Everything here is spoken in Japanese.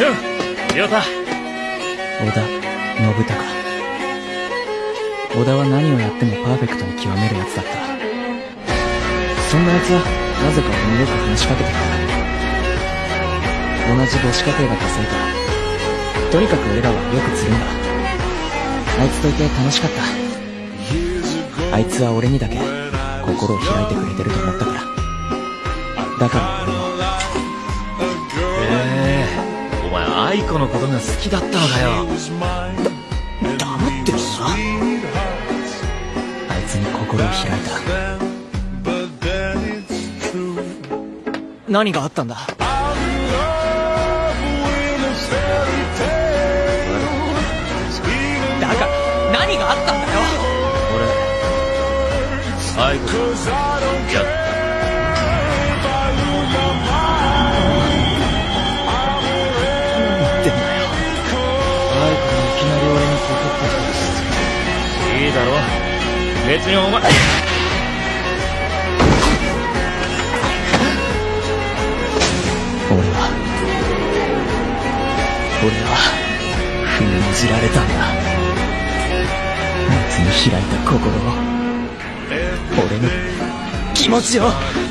亮太織田信孝。織田は何をやってもパーフェクトに極めるやつだった。そんなやつはなぜか俺によく話しかけてきた同じ母子家庭だったせいかとにかく俺らはよくつるんだ。あいつといて楽しかった。あいつは俺にだけ心を開いてくれてると思ったから。だから愛子のことが好きだったのかよ。だ黙ってるなあいつに心を開いた。何があったんだ？だから何があったんだよ？俺愛子とやっ何いだろ別にお前。俺は。俺は封じられたんだ。夏に開いた心を。俺の気持ちを。